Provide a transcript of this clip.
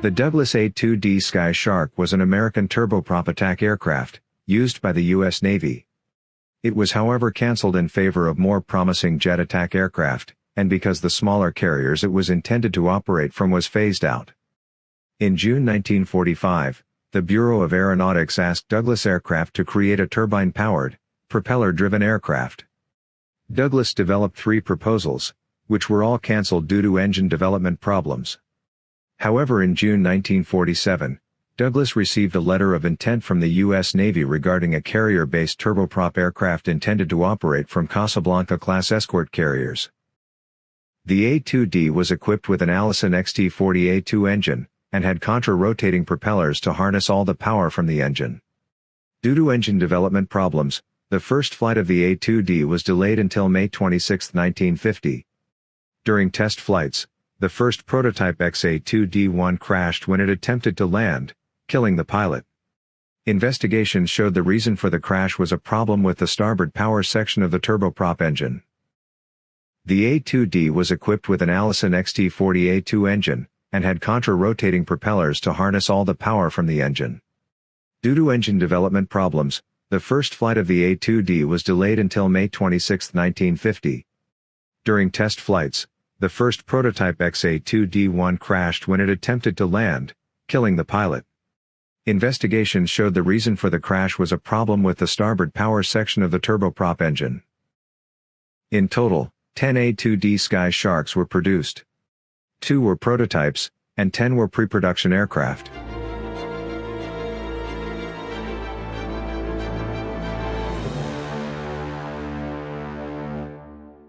The Douglas A-2D Sky Shark was an American turboprop attack aircraft, used by the U.S. Navy. It was however cancelled in favor of more promising jet attack aircraft, and because the smaller carriers it was intended to operate from was phased out. In June 1945, the Bureau of Aeronautics asked Douglas Aircraft to create a turbine-powered, propeller-driven aircraft. Douglas developed three proposals, which were all cancelled due to engine development problems. However in June 1947, Douglas received a letter of intent from the U.S. Navy regarding a carrier-based turboprop aircraft intended to operate from Casablanca-class escort carriers. The A-2D was equipped with an Allison XT-40A2 engine, and had contra-rotating propellers to harness all the power from the engine. Due to engine development problems, the first flight of the A-2D was delayed until May 26, 1950. During test flights, the first prototype XA-2D1 crashed when it attempted to land, killing the pilot. Investigations showed the reason for the crash was a problem with the starboard power section of the turboprop engine. The A-2D was equipped with an Allison XT-40A2 engine, and had contra-rotating propellers to harness all the power from the engine. Due to engine development problems, the first flight of the A-2D was delayed until May 26, 1950. During test flights, the first prototype XA-2D1 crashed when it attempted to land, killing the pilot. Investigations showed the reason for the crash was a problem with the starboard power section of the turboprop engine. In total, 10 A-2D Sky Sharks were produced. Two were prototypes, and 10 were pre-production aircraft.